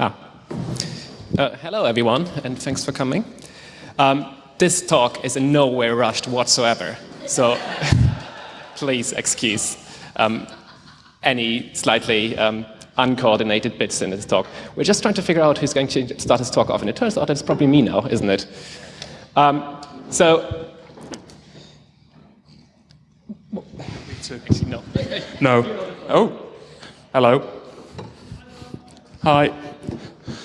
Ah. Uh, hello, everyone, and thanks for coming. Um, this talk is in no way rushed whatsoever, so please excuse um, any slightly um, uncoordinated bits in this talk. We're just trying to figure out who's going to start this talk off, and it turns out it's probably me now, isn't it? Um, so, no. No. Oh, hello. Hi.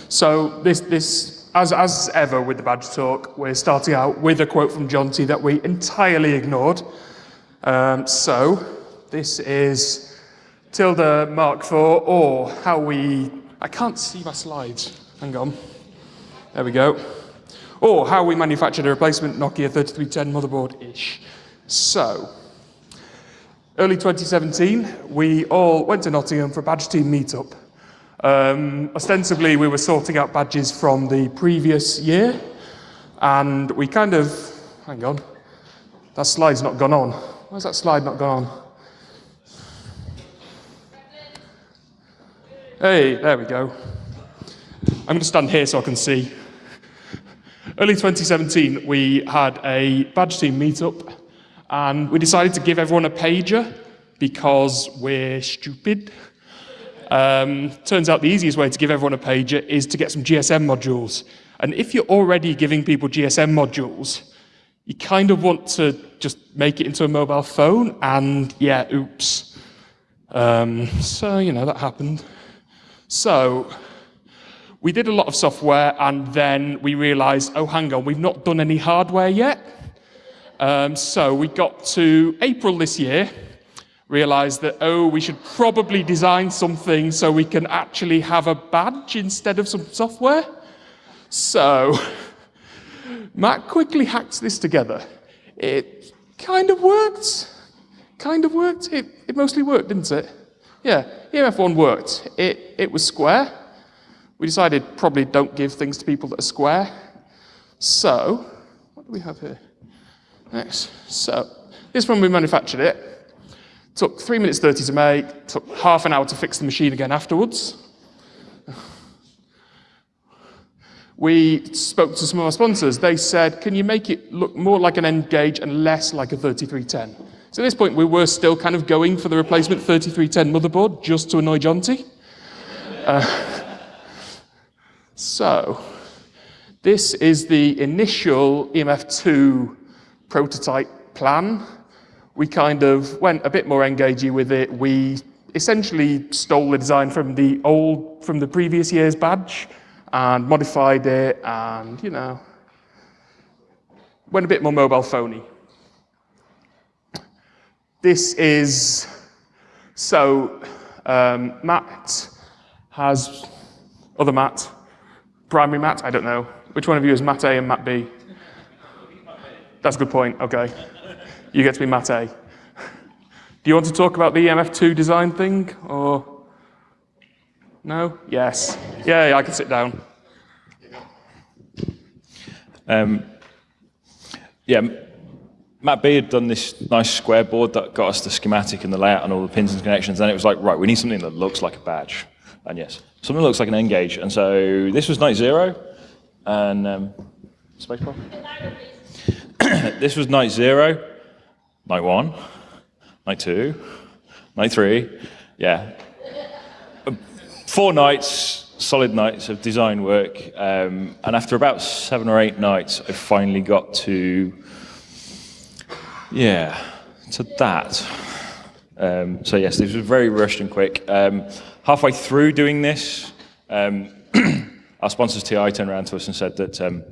So this, this as, as ever with the badge talk, we're starting out with a quote from Jonty that we entirely ignored. Um, so this is TiLDA mark 4 or how we, I can't see my slides, hang on. There we go. Or how we manufactured a replacement Nokia 3310 motherboard-ish. So, early 2017, we all went to Nottingham for a badge team meetup. Um, ostensibly, we were sorting out badges from the previous year, and we kind of, hang on, that slide's not gone on. Why's that slide not gone on? Hey, there we go. I'm going to stand here so I can see. Early 2017, we had a badge team meetup, and we decided to give everyone a pager because we're stupid. Um, turns out the easiest way to give everyone a pager is to get some GSM modules. And if you're already giving people GSM modules, you kind of want to just make it into a mobile phone, and yeah, oops. Um, so, you know, that happened. So, we did a lot of software, and then we realized, oh, hang on, we've not done any hardware yet. Um, so, we got to April this year, realized that, oh, we should probably design something so we can actually have a badge instead of some software. So Matt quickly hacked this together. It kind of worked. Kind of worked. It, it mostly worked, didn't it? Yeah, EMF1 worked. It, it was square. We decided probably don't give things to people that are square. So, what do we have here? Next. So, this one we manufactured it. Took 3 minutes 30 to make, took half an hour to fix the machine again afterwards. We spoke to some of our sponsors. They said, can you make it look more like an N-Gage and less like a 3310? So at this point, we were still kind of going for the replacement 3310 motherboard just to annoy Jonty. Uh, so, this is the initial EMF2 prototype plan we kind of went a bit more engagey with it. We essentially stole the design from the old, from the previous year's badge and modified it and, you know, went a bit more mobile phony. This is, so um, Matt has, other Matt, primary Matt, I don't know. Which one of you is Matt A and Matt B? That's a good point, okay you get to be Matt A. Do you want to talk about the EMF2 design thing, or? No? Yes. Yeah, yeah I can sit down. Um, yeah, Matt B had done this nice square board that got us the schematic and the layout and all the pins and connections, and it was like, right, we need something that looks like a badge. And yes, something that looks like an N-Gage. And so this was night zero, and um, spacebar. this was night zero, night one, night two, night three, yeah. Four nights, solid nights of design work, um, and after about seven or eight nights, I finally got to, yeah, to that. Um, so yes, this was very rushed and quick. Um, halfway through doing this, um, our sponsors TI turned around to us and said that um,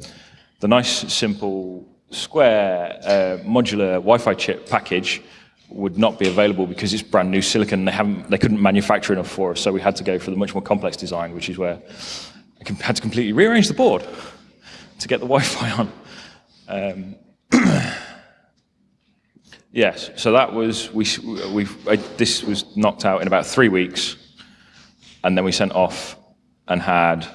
the nice, simple Square uh, modular Wi-Fi chip package would not be available because it's brand new silicon. They haven't, they couldn't manufacture enough for us, so we had to go for the much more complex design, which is where I had to completely rearrange the board to get the Wi-Fi on. Um, yes, so that was we. We this was knocked out in about three weeks, and then we sent off and had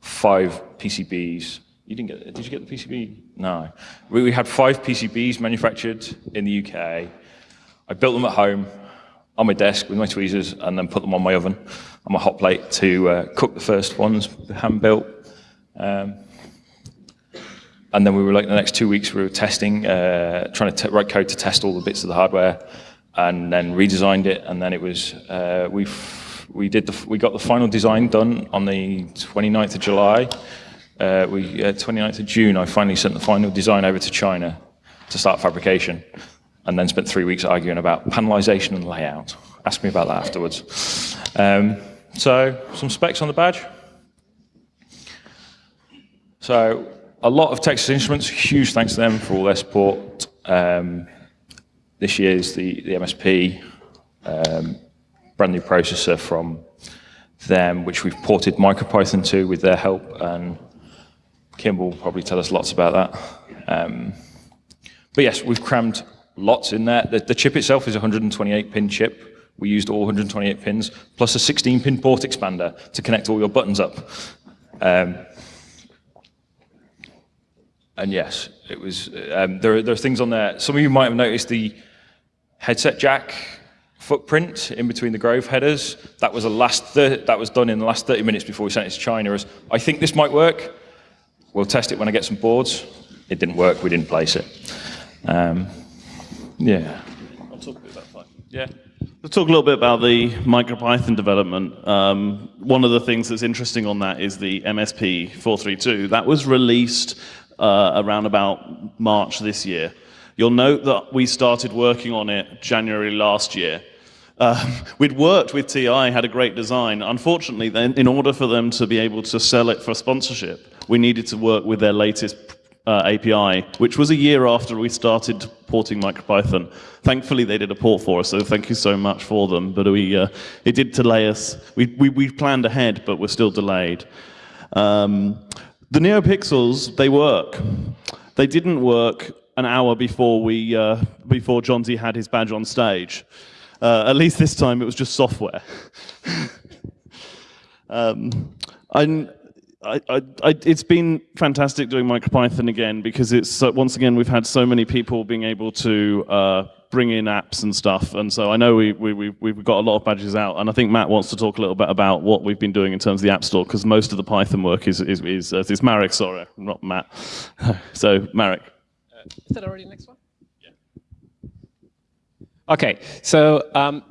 five PCBs you didn't get, did you get the PCB? No. We, we had five PCBs manufactured in the UK. I built them at home. on my desk with my tweezers and then put them on my oven, on my hot plate to uh, cook the first ones, hand built. Um, and then we were like the next two weeks we were testing, uh, trying to write code to test all the bits of the hardware, and then redesigned it. And then it was uh, we we did the, we got the final design done on the 29th of July. Uh, we uh, 29th of June. I finally sent the final design over to China to start fabrication, and then spent three weeks arguing about panelization and layout. Ask me about that afterwards. Um, so some specs on the badge. So a lot of Texas Instruments, huge thanks to them for all their support. Um, this year's the, the MSP, um, brand new processor from them, which we've ported MicroPython to with their help, and Kim will probably tell us lots about that. Um, but yes, we've crammed lots in there. The, the chip itself is a 128-pin chip. We used all 128 pins, plus a 16-pin port expander to connect all your buttons up. Um, and yes, it was. Um, there, are, there are things on there. Some of you might have noticed the headset jack footprint in between the Grove headers. That was a last. that was done in the last 30 minutes before we sent it to China. As I think this might work. We'll test it when I get some boards. It didn't work. We didn't place it. Um, yeah. I'll talk a bit about that. Yeah. Let's talk a little bit about the MicroPython development. Um, one of the things that's interesting on that is the MSP 432. That was released uh, around about March this year. You'll note that we started working on it January last year. Um, we'd worked with TI, had a great design. Unfortunately, then, in order for them to be able to sell it for sponsorship, we needed to work with their latest uh, API, which was a year after we started porting MicroPython. Thankfully, they did a port for us, so thank you so much for them. But we, uh, it did delay us. We, we, we planned ahead, but we're still delayed. Um, the NeoPixels, they work. They didn't work an hour before we uh, before Z had his badge on stage. Uh, at least this time it was just software. um, I, I, I, it's been fantastic doing MicroPython again because it's once again we've had so many people being able to uh, bring in apps and stuff. And so I know we, we, we've got a lot of badges out. And I think Matt wants to talk a little bit about what we've been doing in terms of the App Store, because most of the Python work is, is, is, uh, is Marek, sorry, not Matt. so Marek. Uh, is that already the next one? Yeah. OK, so um,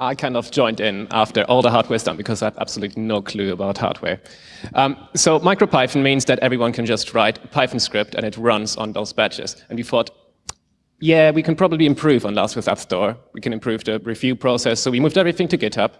I kind of joined in after all the hardware is done because I have absolutely no clue about hardware. Um, so MicroPython means that everyone can just write a Python script and it runs on those badges. And we thought, yeah, we can probably improve on Last with App Store. We can improve the review process. So we moved everything to GitHub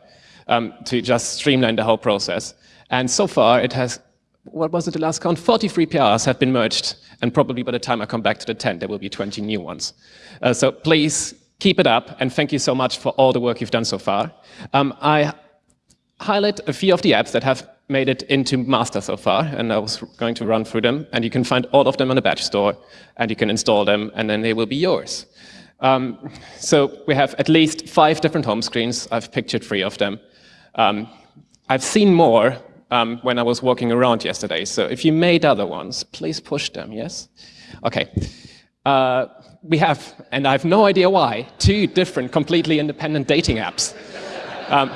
um, to just streamline the whole process. And so far, it has, what was it, the last count? 43 PRs have been merged. And probably by the time I come back to the 10, there will be 20 new ones. Uh, so please keep it up. And thank you so much for all the work you've done so far. Um, I highlight a few of the apps that have made it into master so far, and I was going to run through them, and you can find all of them on the badge store, and you can install them, and then they will be yours. Um, so we have at least five different home screens. I've pictured three of them. Um, I've seen more um, when I was walking around yesterday, so if you made other ones, please push them, yes? OK. Uh, we have, and I have no idea why, two different completely independent dating apps. Um,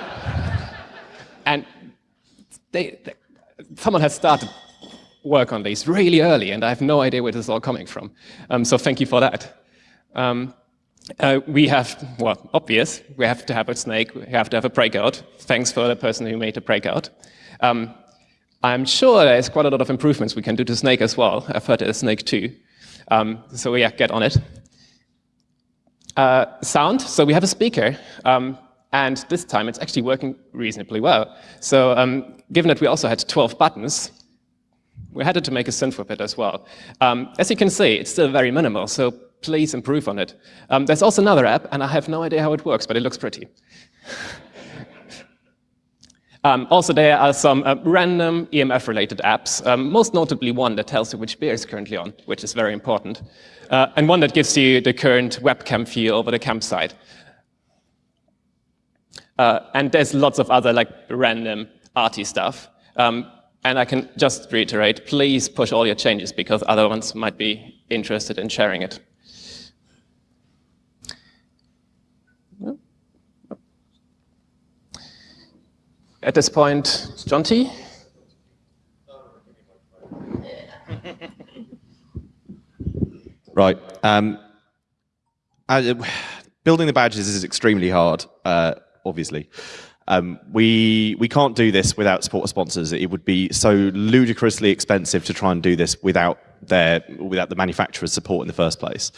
and they, they, someone has started work on these really early, and I have no idea where this is all coming from. Um, so thank you for that. Um, uh, we have, well, obvious, we have to have a snake, we have to have a breakout. Thanks for the person who made the breakout. Um, I'm sure there's quite a lot of improvements we can do to Snake as well. I've heard there's Snake too. Um, so yeah, get on it. Uh, sound, so we have a speaker. Um, and this time, it's actually working reasonably well. So um, given that we also had 12 buttons, we had to make a synth with it as well. Um, as you can see, it's still very minimal, so please improve on it. Um, there's also another app, and I have no idea how it works, but it looks pretty. Um, also, there are some uh, random EMF-related apps, um, most notably one that tells you which beer is currently on, which is very important, uh, and one that gives you the current webcam view over the campsite. Uh, and there's lots of other like random arty stuff. Um, and I can just reiterate, please push all your changes because other ones might be interested in sharing it. At this point, Jonty. Right. Um, uh, building the badges is extremely hard, uh, obviously. Um, we we can't do this without support sponsors. It would be so ludicrously expensive to try and do this without their without the manufacturer's support in the first place.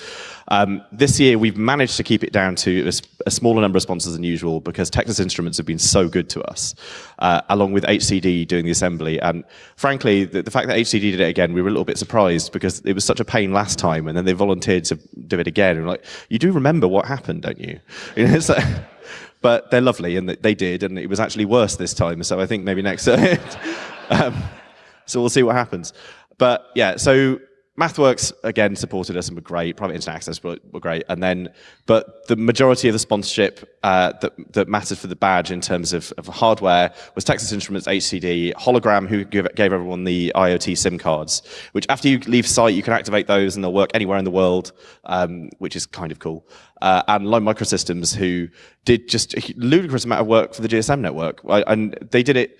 Um, this year we've managed to keep it down to a, a, smaller number of sponsors than usual because Texas Instruments have been so good to us, uh, along with HCD doing the assembly. And frankly, the, the, fact that HCD did it again, we were a little bit surprised because it was such a pain last time, and then they volunteered to do it again. And like, you do remember what happened, don't you? know, but they're lovely, and they did, and it was actually worse this time. So I think maybe next. um, so we'll see what happens. But yeah, so MathWorks again supported us and were great. Private Internet Access were, were great, and then but the majority of the sponsorship uh, that that mattered for the badge in terms of, of hardware was Texas Instruments, HCD, Hologram, who give, gave everyone the IoT SIM cards. Which after you leave site, you can activate those, and they'll work anywhere in the world, um, which is kind of cool uh, and Lime Microsystems, who did just a ludicrous amount of work for the GSM network. And they did it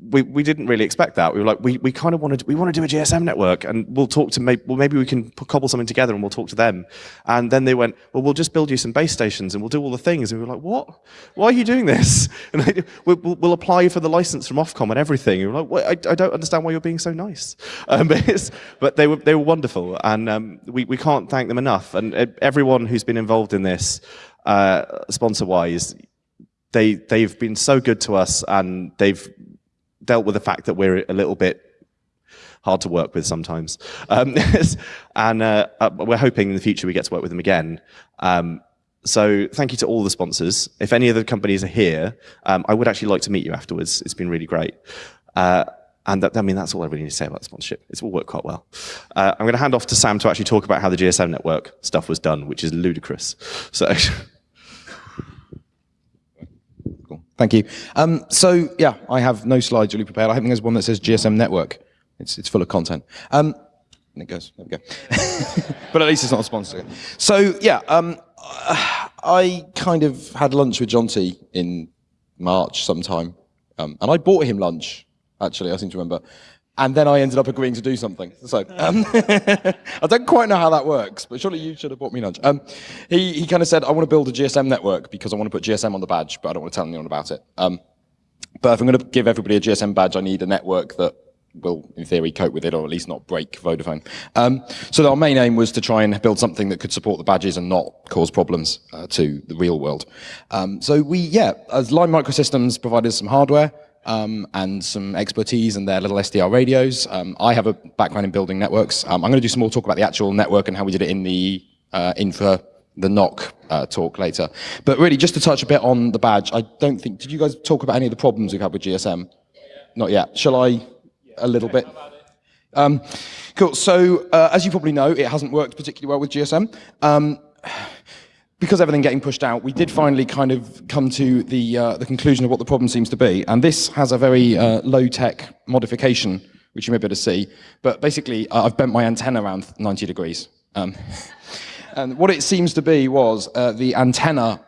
we, we didn't really expect that. We were like, we, we kind of wanted, we want to do a GSM network and we'll talk to, maybe, well, maybe we can cobble something together and we'll talk to them. And then they went, well, we'll just build you some base stations and we'll do all the things. And we were like, what? Why are you doing this? And they, we'll, we'll, apply for the license from Ofcom and everything. And we were like, I, I, don't understand why you're being so nice. Um, but, but, they were, they were wonderful. And um, we, we can't thank them enough. And everyone who's been involved in this, uh, sponsor-wise, they, they've been so good to us and they've dealt with the fact that we're a little bit hard to work with sometimes. Um, and uh, uh, we're hoping in the future we get to work with them again. Um, so thank you to all the sponsors. If any of the companies are here, um, I would actually like to meet you afterwards. It's been really great. Uh, and that, I mean, that's all I really need to say about sponsorship. It's all worked quite well. Uh, I'm going to hand off to Sam to actually talk about how the GSM network stuff was done, which is ludicrous. So. Thank you. Um, so yeah, I have no slides really prepared. I think there's one that says GSM network. It's, it's full of content. Um, and it goes, there we go. but at least it's not a sponsor. So yeah, um, I kind of had lunch with Jonty in March sometime. Um, and I bought him lunch, actually, I seem to remember and then I ended up agreeing to do something. So um, I don't quite know how that works, but surely you should have bought me lunch. Um, he he kind of said, I want to build a GSM network because I want to put GSM on the badge, but I don't want to tell anyone about it. Um, but if I'm going to give everybody a GSM badge, I need a network that will, in theory, cope with it, or at least not break Vodafone. Um, so our main aim was to try and build something that could support the badges and not cause problems uh, to the real world. Um, so we, yeah, as Lime Microsystems provided some hardware, um, and some expertise in their little SDR radios. Um, I have a background in building networks. Um, I'm going to do some more talk about the actual network and how we did it in the uh, infra the NOC uh, talk later. But really, just to touch a bit on the badge, I don't think, did you guys talk about any of the problems we've had with GSM? Yeah. Not yet. Shall I, a little bit? Um, cool, so uh, as you probably know, it hasn't worked particularly well with GSM. Because everything getting pushed out, we did finally kind of come to the, uh, the conclusion of what the problem seems to be. And this has a very uh, low-tech modification, which you may be able to see. But basically, uh, I've bent my antenna around 90 degrees. Um, and what it seems to be was uh, the antenna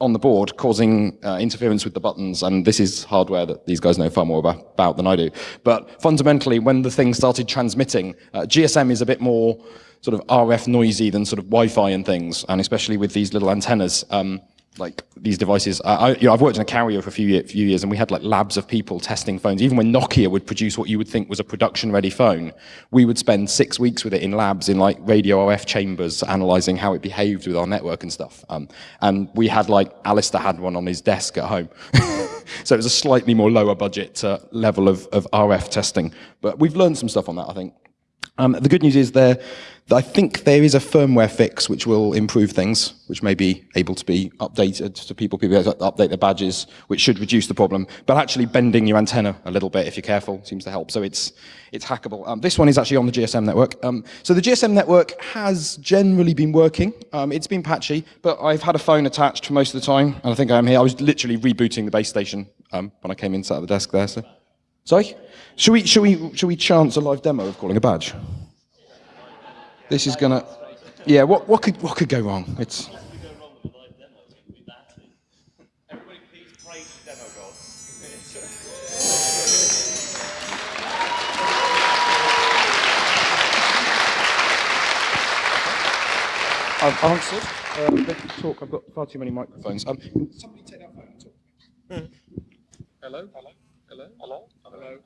on the board causing uh, interference with the buttons, and this is hardware that these guys know far more about, about than I do. But fundamentally, when the thing started transmitting, uh, GSM is a bit more sort of RF noisy than sort of Wi-Fi and things, and especially with these little antennas, um, like these devices. I, you know, I've worked in a carrier for a few, few years, and we had like labs of people testing phones. Even when Nokia would produce what you would think was a production-ready phone, we would spend six weeks with it in labs in like radio RF chambers, analyzing how it behaved with our network and stuff. Um, and we had like Alistair had one on his desk at home. so it was a slightly more lower budget uh, level of, of RF testing. But we've learned some stuff on that, I think. Um, the good news is there, I think there is a firmware fix which will improve things, which may be able to be updated to people, people update their badges, which should reduce the problem. But actually bending your antenna a little bit, if you're careful, seems to help. So it's, it's hackable. Um, this one is actually on the GSM network. Um, so the GSM network has generally been working. Um, it's been patchy, but I've had a phone attached for most of the time, and I think I'm here. I was literally rebooting the base station um, when I came in, sat at the desk there. So. Sorry? Should we, should, we, should we chance a live demo of calling a badge? This is going to, yeah, what, what, could, what could go wrong? It's. I've answered. Uh, Let talk. I've got far too many microphones. Um, somebody take that phone and talk. Hmm. Hello? Hello? Hello? Hello? Hello? Hello?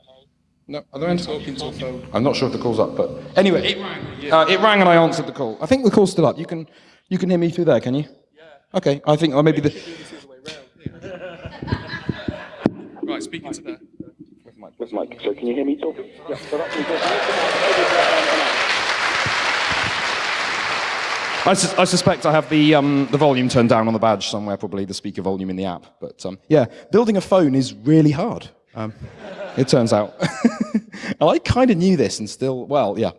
No, are there any talking to a phone? I'm not sure if the call's up, but anyway, it rang. Uh, it rang and I answered the call. I think the call's still up. You can, you can hear me through there, can you? Yeah. Okay, I think, or maybe the. Right, speaking to there. With Mike. So can you hear me talking? Yeah. So that's I, sus- I suspect I have the, um, the volume turned down on the badge somewhere, probably the speaker volume in the app. But um, yeah, building a phone is really hard. Um, it turns out. and I kind of knew this and still, well, yeah.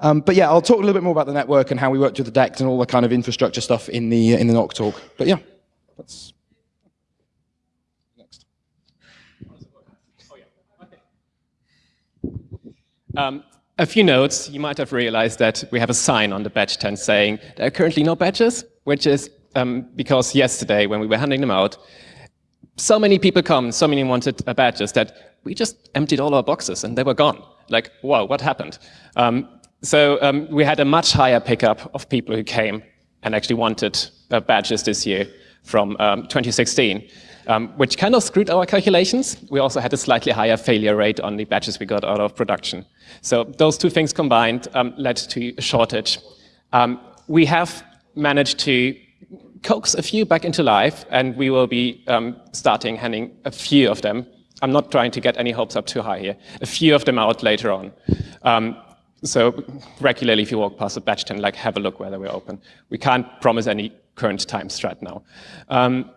Um, but yeah, I'll talk a little bit more about the network and how we worked with the DECT and all the kind of infrastructure stuff in the, in the NOC talk. But yeah, that's next. Um, a few notes, you might have realized that we have a sign on the badge tent saying there are currently no badges, which is um, because yesterday when we were handing them out, so many people come, so many wanted badges that we just emptied all our boxes and they were gone. Like, wow, what happened? Um, so um, we had a much higher pickup of people who came and actually wanted uh, badges this year from um, 2016, um, which kind of screwed our calculations. We also had a slightly higher failure rate on the badges we got out of production. So those two things combined um, led to a shortage. Um, we have managed to coax a few back into life, and we will be um, starting handing a few of them. I'm not trying to get any hopes up too high here. A few of them out later on. Um, so regularly, if you walk past a badge tent, like have a look whether we're open. We can't promise any current time strat now. Um,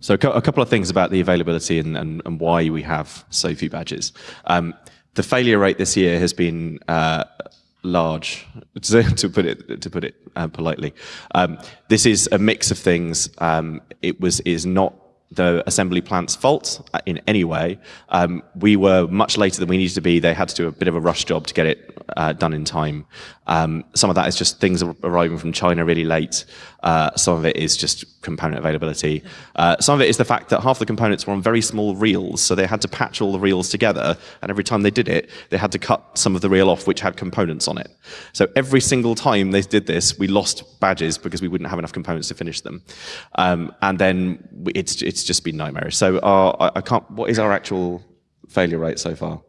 So a a couple of things about the availability and, and, and why we have so few badges. Um, the failure rate this year has been uh, large, to, put it to put it uh, politely. Um, this is a mix of things. Um, it was is not the assembly plant's fault uh, in any way. Um, we were much later than we needed to be. They had to do a bit of a rush job to get it uh, done in time. Um, some of that is just things arriving from China really late. Uh, some of it is just component availability. Uh, some of it is the fact that half the components were on very small reels, so they had to patch all the reels together. And every time they did it, they had to cut some of the reel off which had components on it. So every single time they did this, we lost badges because we wouldn't have enough components to finish them. Um, and then we- it's just been nightmarish. So our, I, I can't. What is our actual failure rate so far?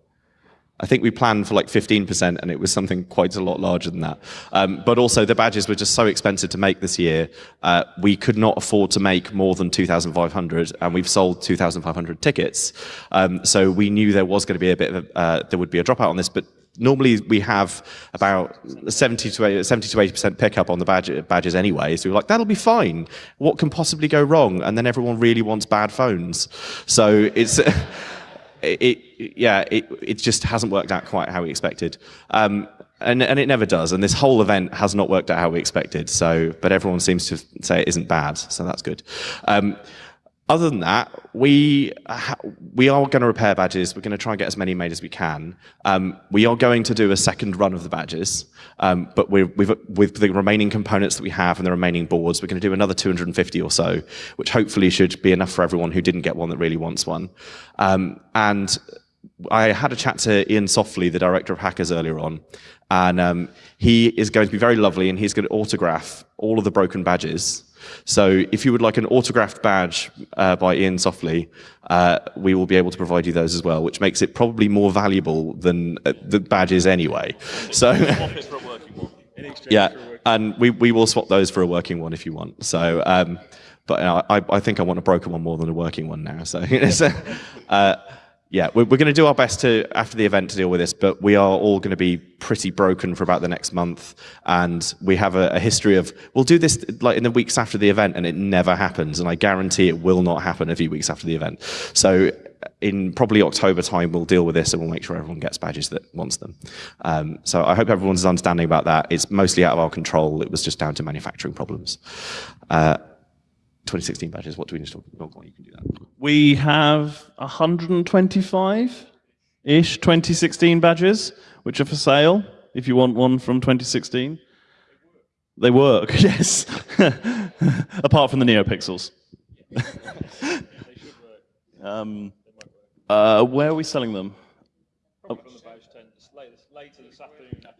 I think we planned for like 15%, and it was something quite a lot larger than that. Um, but also, the badges were just so expensive to make this year. Uh, we could not afford to make more than 2,500, and we've sold 2,500 tickets. Um, so we knew there was going to be a bit of a, uh, there would be a dropout on this, but normally we have about 70 to 80, 70 to 80% pickup on the badge, badges anyway. So we're like, that'll be fine. What can possibly go wrong? And then everyone really wants bad phones. So it's. it, it yeah, it, it just hasn't worked out quite how we expected. Um, and, and it never does. And this whole event has not worked out how we expected. So, but everyone seems to say it isn't bad. So that's good. Um, other than that, we we are going to repair badges. We're going to try and get as many made as we can. Um, we are going to do a second run of the badges, um, but we've, with the remaining components that we have and the remaining boards, we're going to do another 250 or so, which hopefully should be enough for everyone who didn't get one that really wants one. Um, and I had a chat to Iain Softley, the director of Hackers, earlier on, and um, he is going to be very lovely, and he's going to autograph all of the broken badges. So if you would like an autographed badge uh, by Iain Softley, uh, we will be able to provide you those as well, which makes it probably more valuable than uh, the badges anyway. So. Yeah, and we, we will swap those for a working one if you want. So, um, but uh, I, I think I want a broken one more than a working one now. So, so, uh, yeah, we're, we're going to do our best to after the event to deal with this, but we are all going to be pretty broken for about the next month, and we have a, a history of we'll do this like in the weeks after the event, and it never happens, and I guarantee it will not happen a few weeks after the event. So in probably October time, we'll deal with this and we'll make sure everyone gets badges that wants them. Um, so I hope everyone's understanding about that. It's mostly out of our control. It was just down to manufacturing problems. Uh, 2016 badges, what do we need to talk about? You can do that. We have 125-ish 2016 badges, which are for sale, if you want one from 2016. They work, yes. Apart from the NeoPixels. um, uh, where are we selling them? Oh.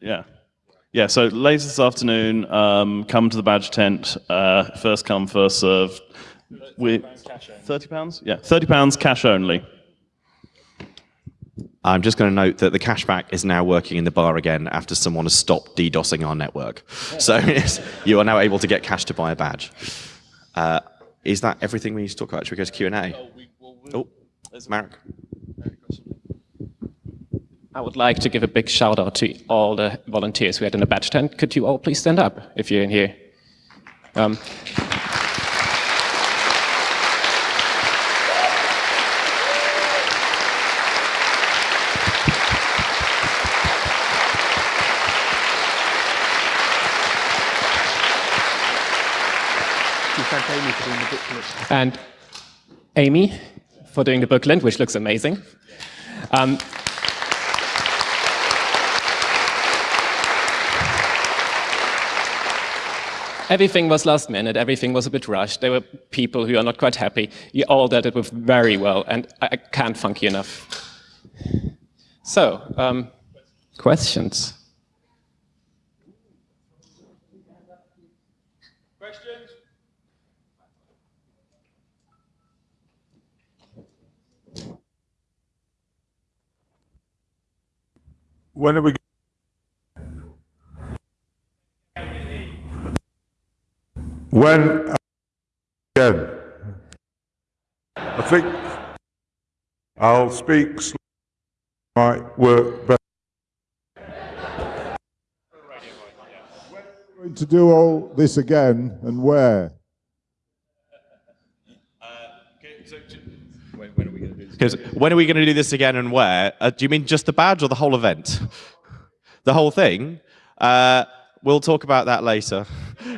Yeah. Yeah, so later this afternoon, um, come to the badge tent, uh, first come, first serve. We, 30 pounds? Yeah, 30 pounds cash only. I'm just going to note that the cashback is now working in the bar again after someone has stopped DDoSing our network. So yes, you are now able to get cash to buy a badge. Uh, is that everything we need to talk about? Should we go to Q&A? Oh, there's Marek. I would like to give a big shout out to all the volunteers we had in the badge tent. Could you all please stand up if you're in here? Um, and Amy for doing the booklet, which looks amazing. Um, everything was last minute, everything was a bit rushed. There were people who are not quite happy. You all did it with very well, and I I can't thank you enough. So, um, questions? When are we? When again? I think I'll speak. Might work better. When are we Going to do all this again and where? Because when are we going to do this again and where? Uh, do you mean just the badge or the whole event? the whole thing? Uh, we'll talk about that later.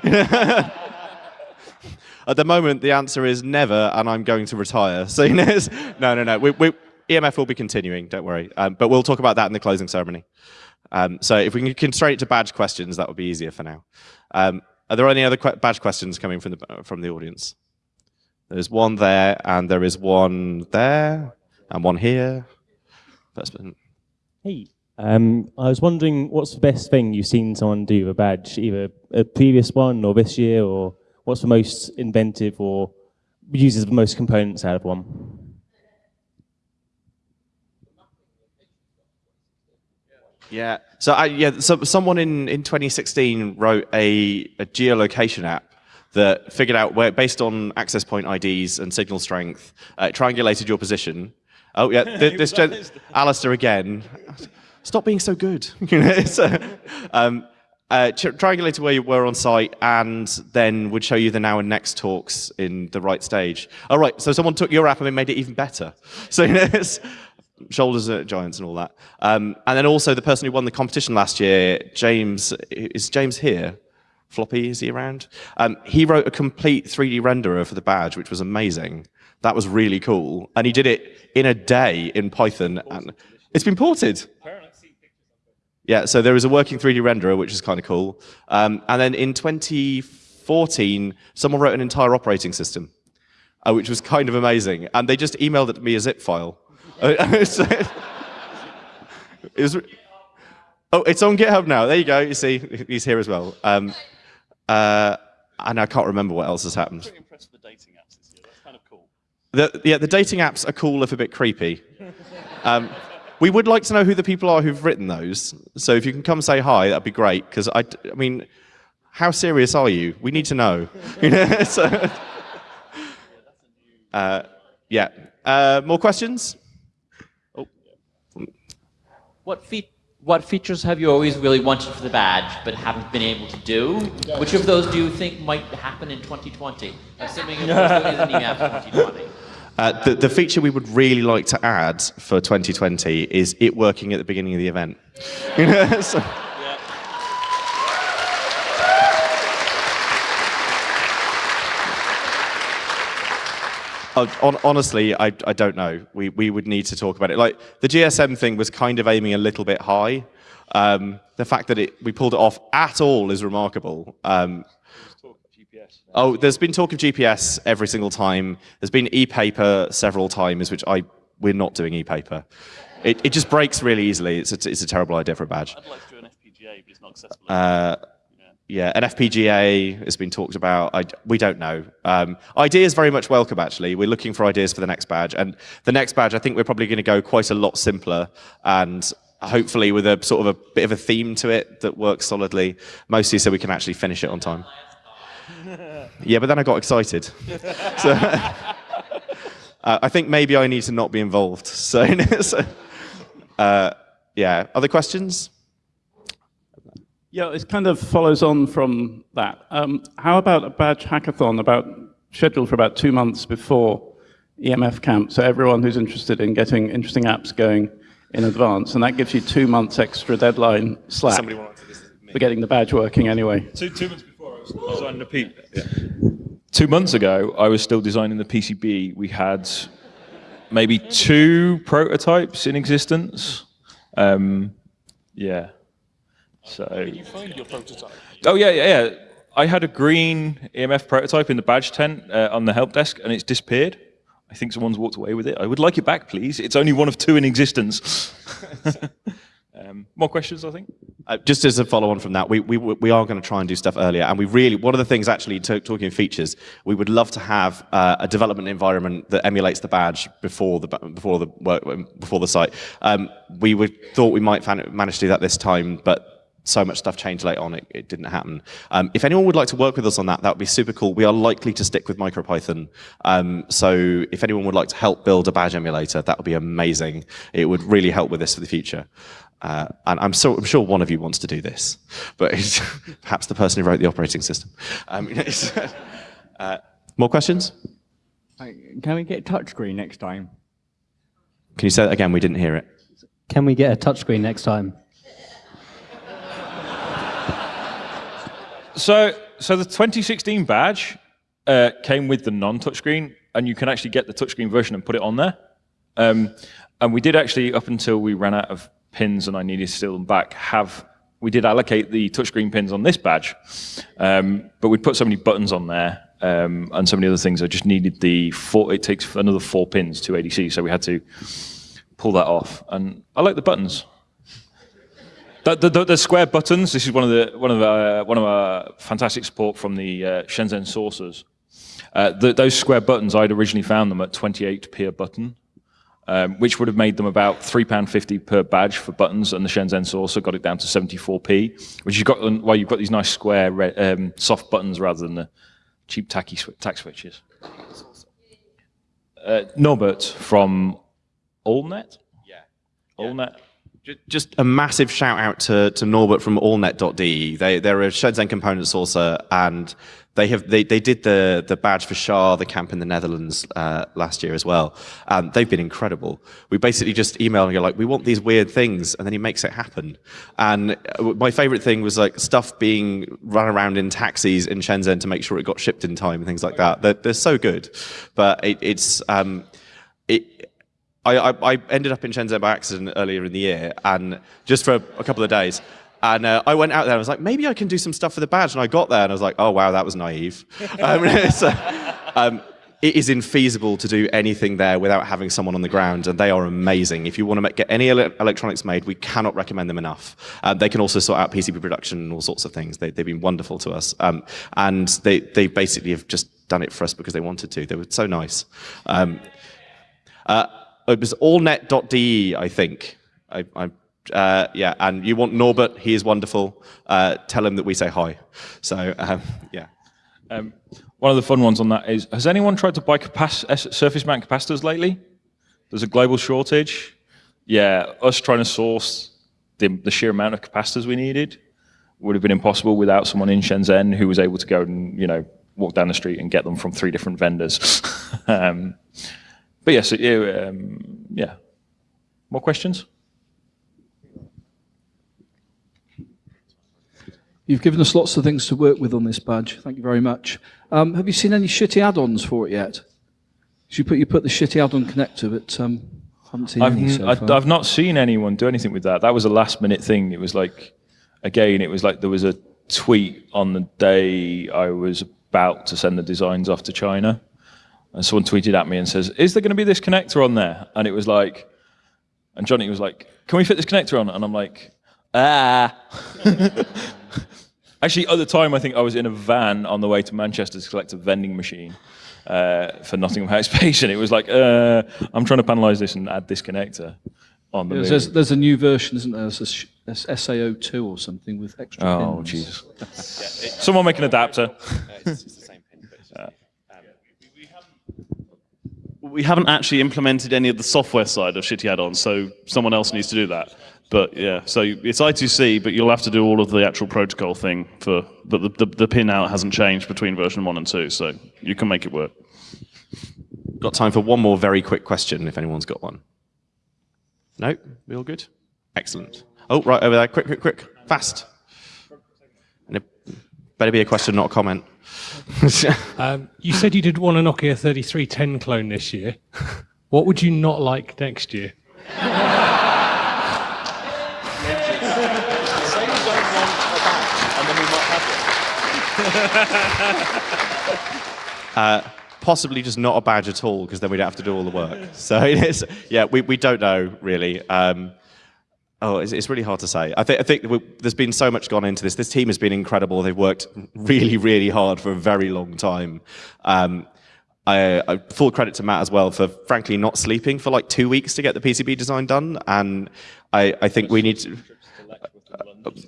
At the moment, the answer is never, and I'm going to retire. So, no, no, no. We, we, EMF will be continuing, don't worry. Um, but we'll talk about that in the closing ceremony. Um, so if we can constrain it to badge questions, that would be easier for now. Um, are there any other badge questions coming from the, from the audience? There's one there, and there is one there, and one here. First person. Hey, um, I was wondering what's the best thing you've seen someone do with a badge, either a previous one or this year, or what's the most inventive or uses the most components out of one? Yeah. So I, yeah, so someone in, in 2016 wrote a, a geolocation app that figured out where, based on access point IDs and signal strength, uh, triangulated your position. Oh yeah, th- this gen- Alistair again. Stop being so good. You know, so, um, uh, triangulated where you were on site and then would show you the now and next talks in the right stage. All right, so someone took your app and made it even better. So you know, it's, shoulders at giants and all that. Um, and then also the person who won the competition last year, James, is James here? Floppy, is he around? Um, he wrote a complete 3D renderer for the badge, which was amazing. That was really cool. And he did it in a day in Python. And it's been ported. Yeah, so there is a working 3D renderer, which is kind of cool. Um, and then in 2014, someone wrote an entire operating system, uh, which was kind of amazing. And they just emailed it to me a zip file. Uh, it was, oh, it's on GitHub now. There you go. You see, he's here as well. Um, uh, and I can't remember what else has happened. I'm impressed with the dating apps this year. That's kind of cool. The, yeah, the dating apps are cool if a bit creepy. Um, we would like to know who the people are who've written those. So if you can come say hi, that'd be great. Because I, I mean, how serious are you? We need to know. So, uh, yeah. Uh, more questions? What, fe- what features have you always really wanted for the badge but haven't been able to do? Which of those do you think might happen in 2020? Assuming an 2020. Uh, the, the feature we would really like to add for 2020 is it working at the beginning of the event. So- honestly, I, I don't know. We, we would need to talk about it. Like the GSM thing was kind of aiming a little bit high. Um, the fact that it, we pulled it off at all is remarkable. Um, Oh, there's been talk of GPS every single time. There's been e-paper several times, which I we're not doing e-paper. it, it just breaks really easily. It's a, it's a terrible idea for a badge. I'd like to do an FPGA, but it's not accessible. Uh, yeah, an FPGA has been talked about. I, we don't know. Um, ideas very much welcome, actually. We're looking for ideas for the next badge. And the next badge, I think we're probably going to go quite a lot simpler and hopefully with a sort of a bit of a theme to it that works solidly, mostly so we can actually finish it on time. yeah, but then I got excited. so, uh, I think maybe I need to not be involved. So, uh, yeah. Other questions? Yeah, it kind of follows on from that. Um, how about a badge hackathon about scheduled for about two months before EMF camp, so everyone who's interested in getting interesting apps going in advance, and that gives you two months extra deadline slack for getting the badge working anyway. Two, two months before I was designing the P. Yeah. Two months ago, I was still designing the PCB. We had maybe two prototypes in existence. Um, yeah. So. Did you find your prototype? Oh yeah, yeah, yeah. I had a green EMF prototype in the badge tent uh, on the help desk, and it's disappeared. I think someone's walked away with it. I would like it back, please. It's only one of two in existence. um, more questions, I think. Uh, just as a follow-on from that, we, we, we are going to try and do stuff earlier, and we really, one of the things actually, talking features, we would love to have uh, a development environment that emulates the badge before the before the work before the site. Um, we would, thought we might manage to do that this time, but so much stuff changed later on, it, it didn't happen. Um, if anyone would like to work with us on that, that would be super cool. We are likely to stick with MicroPython. Um, so if anyone would like to help build a badge emulator, that would be amazing. It would really help with this for the future. Uh, and I'm, so, I'm, sure one of you wants to do this, but it's perhaps the person who wrote the operating system. Um, uh, more questions? Can we get touchscreen next time? Can you say that again? We didn't hear it. Can we get a touchscreen next time? So, so the 2016 badge uh, came with the non-touchscreen, and you can actually get the touchscreen version and put it on there. Um, and we did actually, up until we ran out of pins and I needed to steal them back, have we did allocate the touchscreen pins on this badge, um, but we put so many buttons on there um, and so many other things. I just needed the four. It takes another four pins to ADC, so we had to pull that off. And I like the buttons. The, the, the, square buttons. This is one of the one of uh, one of our fantastic support from the uh, Shenzhen sources. Uh, the, those square buttons, I'd originally found them at 28p a button, um, which would have made them about £3.50 per badge for buttons, and the Shenzhen sourcer got it down to 74p, which you've got, well, you've got these nice square um, soft buttons rather than the cheap tacky sw tack switches. Uh, Norbert from Allnet? Yeah. Allnet? Just a massive shout out to, to Norbert from allnet.de. They, they're a Shenzhen component sourcer and they have they, they did the, the badge for SHA, the camp in the Netherlands uh, last year as well. Um, they've been incredible. We basically just email and go like, we want these weird things, and then he makes it happen. And uh, my favorite thing was like stuff being run around in taxis in Shenzhen to make sure it got shipped in time and things like that. They're, they're so good. But it, it's, um, it, I, I, I, ended up in Shenzhen by accident earlier in the year, and just for a couple of days. And uh, I went out there and I was like, maybe I can do some stuff for the badge. And I got there and I was like, oh, wow, that was naive. um, so, um, it is infeasible to do anything there without having someone on the ground, and they are amazing. If you want to make, get any ele electronics made, we cannot recommend them enough. Um, they can also sort out PCB production and all sorts of things. They, have been wonderful to us. Um, and they, they basically have just done it for us because they wanted to. They were so nice. Um, uh, it was allnet.de, I think. I, I, uh, yeah, and you want Norbert, he is wonderful. Uh, tell him that we say hi. So, um, yeah. Um, one of the fun ones on that is, has anyone tried to buy surface mount capacitors lately? There's a global shortage. Yeah, us trying to source the, the sheer amount of capacitors we needed would have been impossible without someone in Shenzhen who was able to go and, you know, walk down the street and get them from three different vendors. um, but yes, um, yeah. More questions? You've given us lots of things to work with on this badge. Thank you very much. Um, have you seen any shitty add-ons for it yet? You put you put the shitty add-on connector, but um, haven't seen I've, any so I've, I've not seen anyone do anything with that. That was a last-minute thing. It was like, again, it was like there was a tweet on the day I was about to send the designs off to China, and someone tweeted at me and says, is there going to be this connector on there? And it was like, And Johnny was like, can we fit this connector on? And I'm like, ah. Actually, at the time, I think I was in a van on the way to Manchester to collect a vending machine uh, for Nottingham House Patient. It was like, uh, I'm trying to panelise this and add this connector on the There's, there's, there's a new version, isn't there? There's a sh- there's SAO2 or something with extra Oh, pins. Jesus. Someone make an adapter. We haven't actually implemented any of the software side of shitty add-ons, so someone else needs to do that. But yeah, so it's I2C, but you'll have to do all of the actual protocol thing for, but the, the, the pin out hasn't changed between version 1 and 2, so you can make it work. Got time for one more very quick question, if anyone's got one. No? We all good? Excellent. Oh, right over there. Quick, quick, quick. Fast. And it better be a question, not a comment. Um, you said you did want a Nokia 3310 clone this year. What would you not like next year? Uh, possibly just not a badge at all, because then we don't have to do all the work. So it is, yeah, we, we don't know really. Um, oh, it's, it's really hard to say. I, think I think there's been so much gone into this. This team has been incredible. They've worked really, really hard for a very long time. Um, I, I, full credit to Matt as well for frankly not sleeping for like two weeks to get the PCB design done. And I, I think we need to.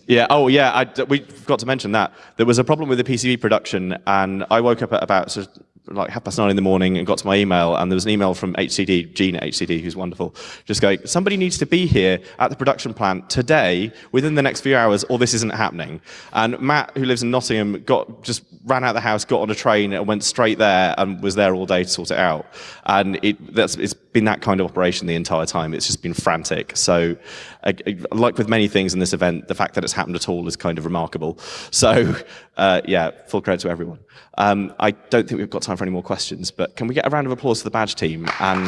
Yeah. Oh, yeah. I, we forgot to mention that there was a problem with the PCB production, and I woke up at about sort of like half past nine in the morning and got to my email, and there was an email from HCD, Gene at HCD, who's wonderful, just going, somebody needs to be here at the production plant today, within the next few hours, or this isn't happening. And Matt, who lives in Nottingham, got just ran out of the house, got on a train, and went straight there, and was there all day to sort it out. And it, that's, it's been that kind of operation the entire time. It's just been frantic. So, like with many things in this event, the fact that it's happened at all is kind of remarkable. So, uh, yeah, full credit to everyone. Um, I don't think we've got time for any more questions, but can we get a round of applause for the badge team? And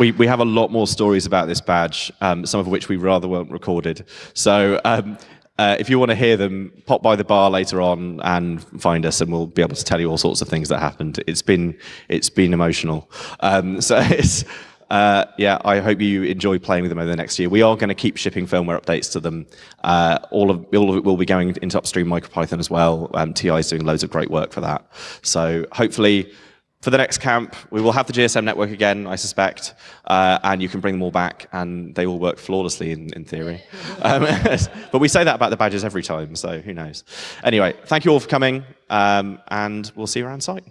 we, we have a lot more stories about this badge, um, some of which we rather weren't recorded. So um, uh, if you want to hear them, pop by the bar later on and find us, and we'll be able to tell you all sorts of things that happened. It's been it's been emotional. Um, so it's. Uh, yeah, I hope you enjoy playing with them over the next year. We are going to keep shipping firmware updates to them. Uh, all of all of it will be going into upstream MicroPython as well. Um, TI is doing loads of great work for that. So hopefully for the next camp, we will have the GSM network again, I suspect, uh, and you can bring them all back, and they all work flawlessly in, in theory. Um, but we say that about the badges every time, so who knows. Anyway, thank you all for coming, um, and we'll see you around site.